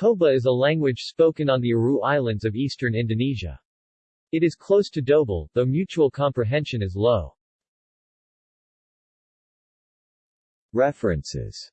Koba is a language spoken on the Aru Islands of eastern Indonesia. It is close to Dobel, though mutual comprehension is low. References